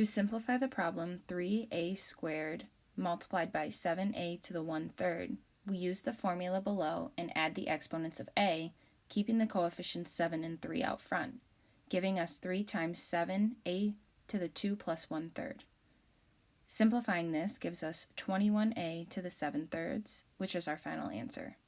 To simplify the problem, 3a squared multiplied by 7a to the 1 third, we use the formula below and add the exponents of a, keeping the coefficients 7 and 3 out front, giving us 3 times 7a to the 2 plus 1 third. Simplifying this gives us 21a to the 7 thirds, which is our final answer.